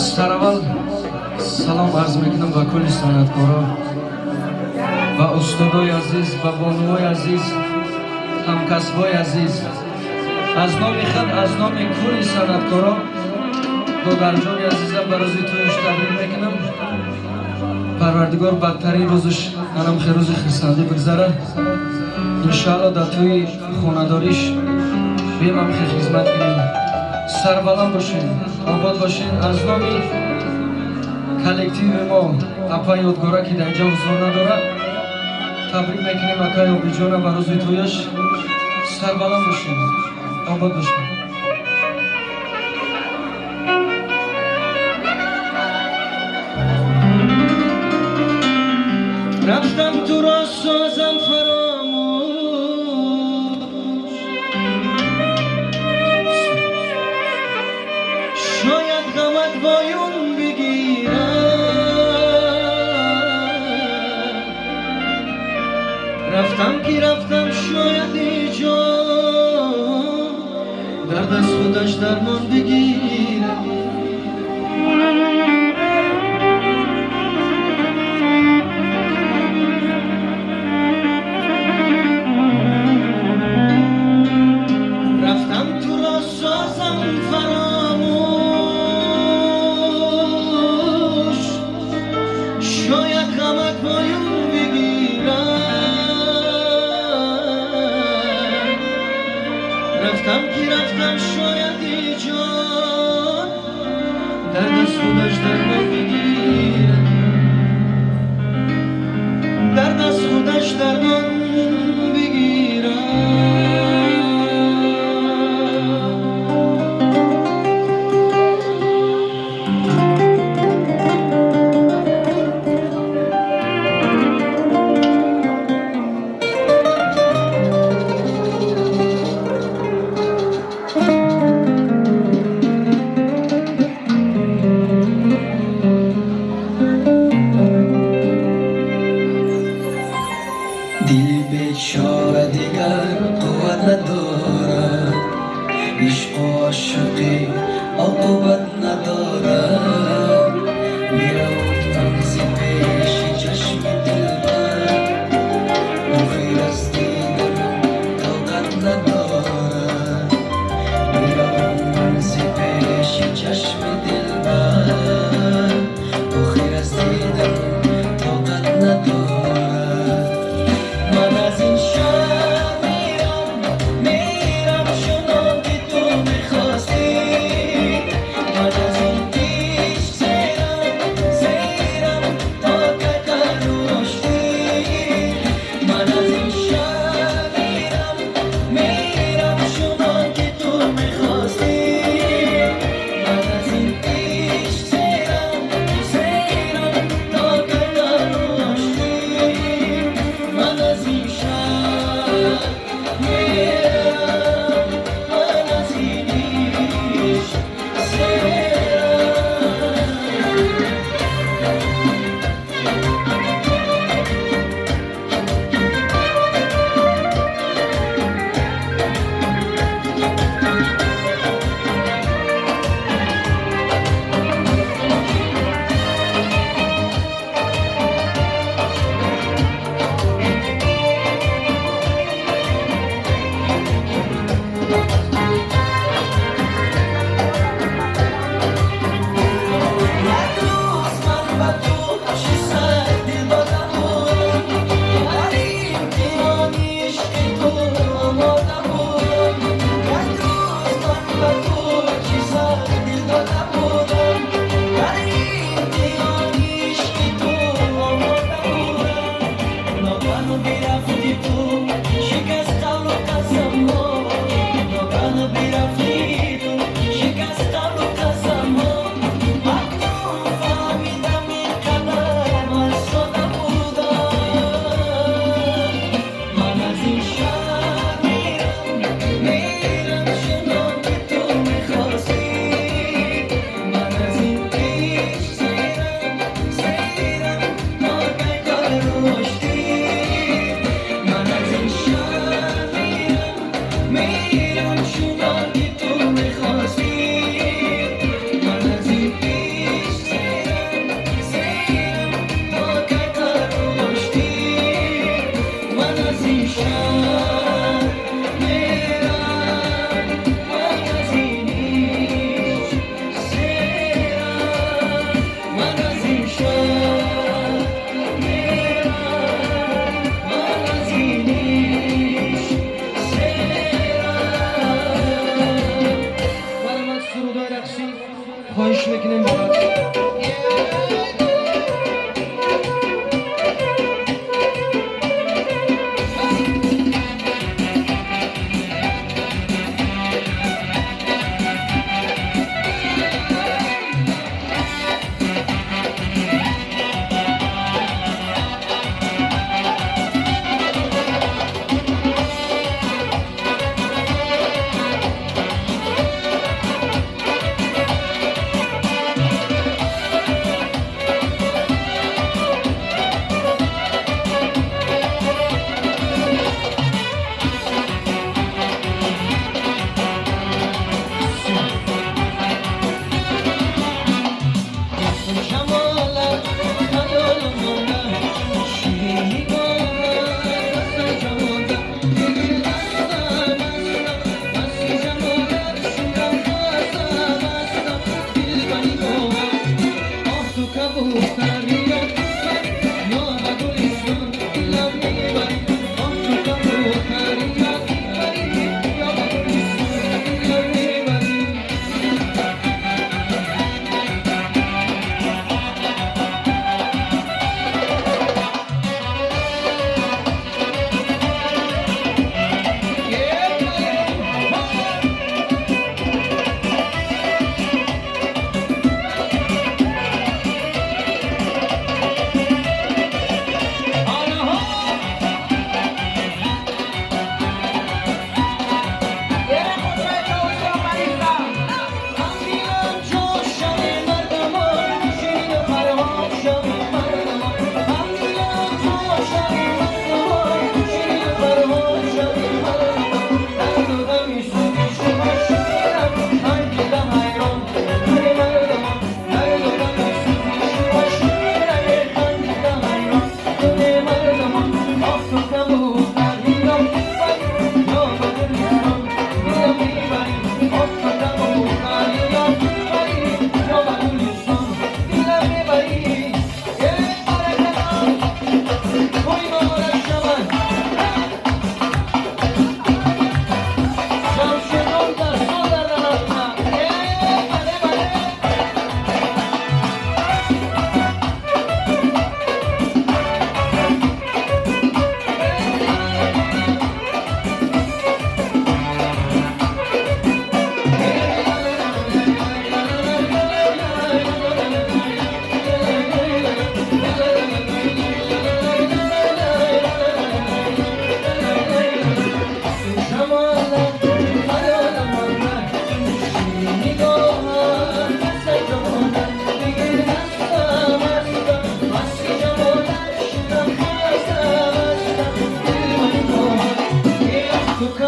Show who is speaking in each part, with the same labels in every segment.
Speaker 1: سر سلام عرض می‌کنم به کلی سانتکارا و استادای عزیز و بانوای عزیز همکسبای عزیز. از نام خد از نام کلی سانتکارا دادر جان عزیزم برازی تویش تبریل می‌کنم. پروردگار بدترین روزش منم خیر روز خیستنده بگذره. انشاءالا در توی خونداریش بیمم خیر خیزمت کنیم. سر باشیم обод бошед аз номи коллективи мо апа ёдгора ки дар инҷа ҳузур надорад табрик мекунем акай обиҷона ба рӯзи тӯяш сарбаланд бошед обод бошед рафтам туро созам фаромӯш می‌رفتم شاید ایجا درد از خودش درمان بگیر. رفتم که رفتم شایدی جان در دست در ما بگیرم در دست در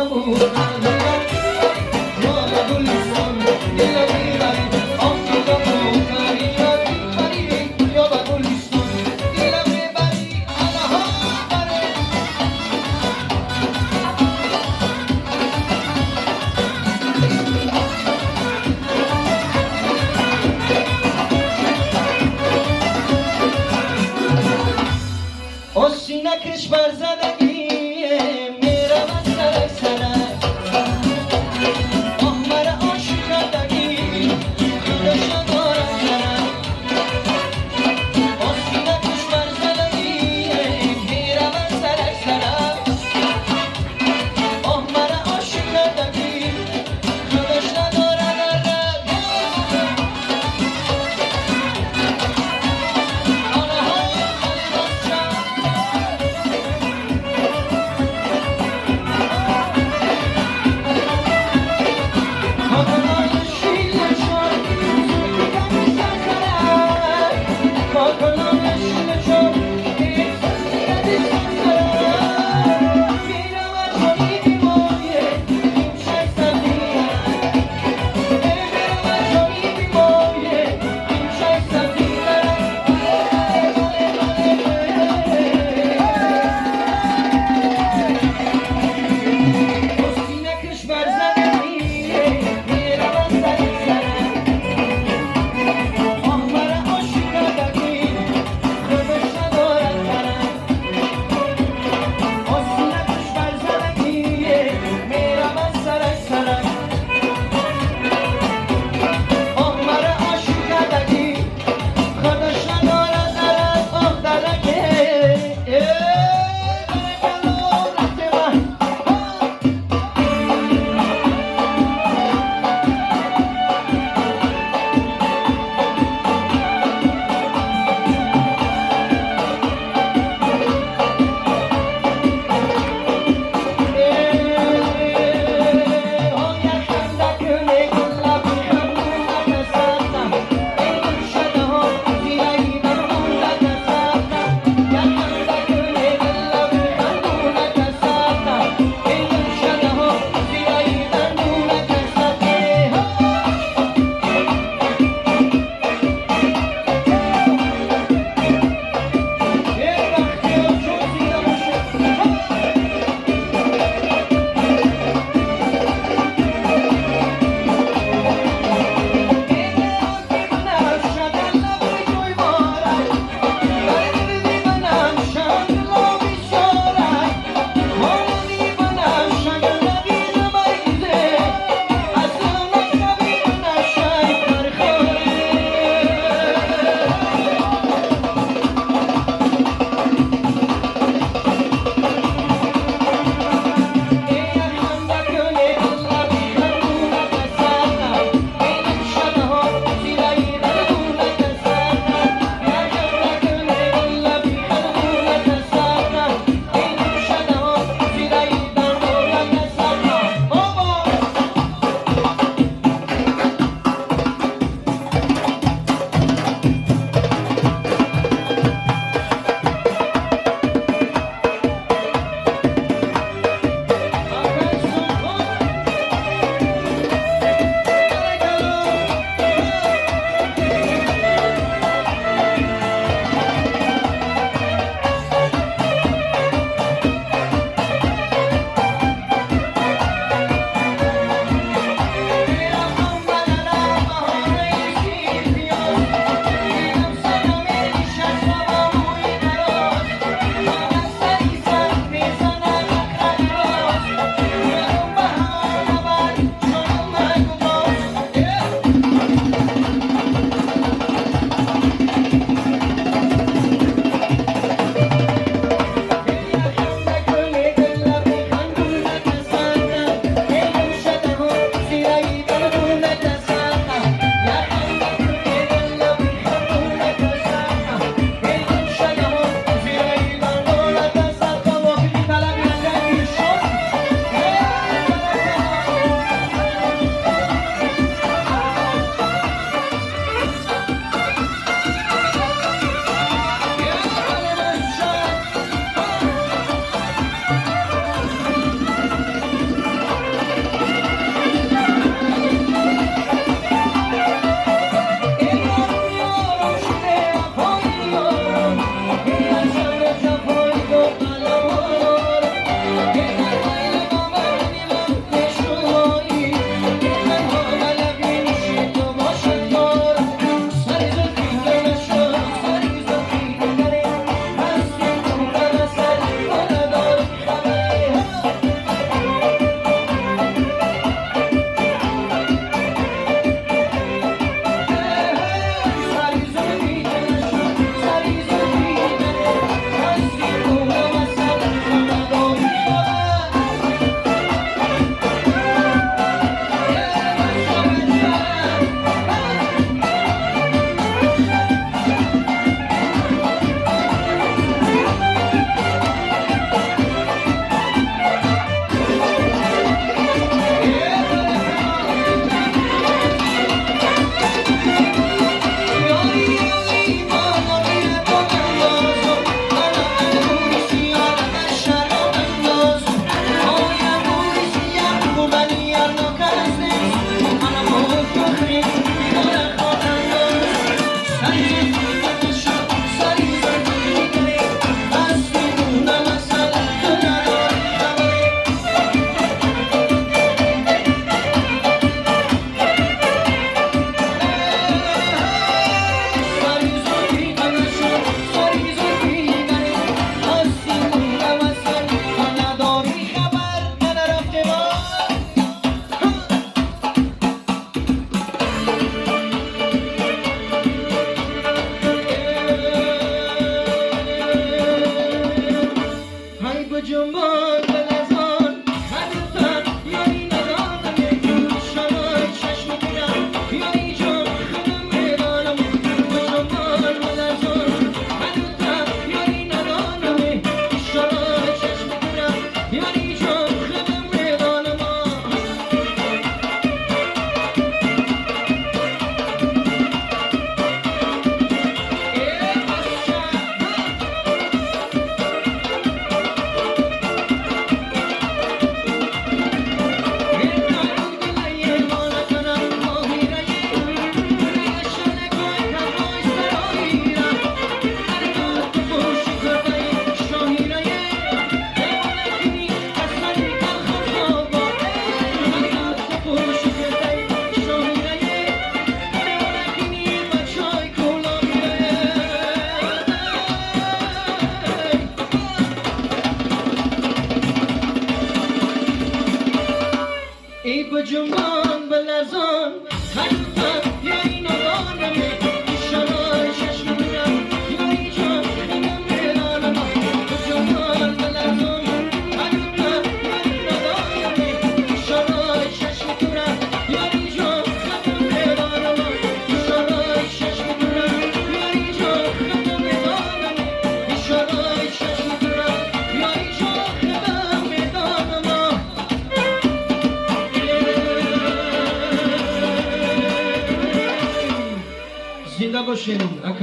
Speaker 1: Prabhu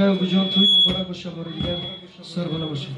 Speaker 1: Kaya Bujon Tuy Mubarak Başa Barıgıda Sarvana Başa.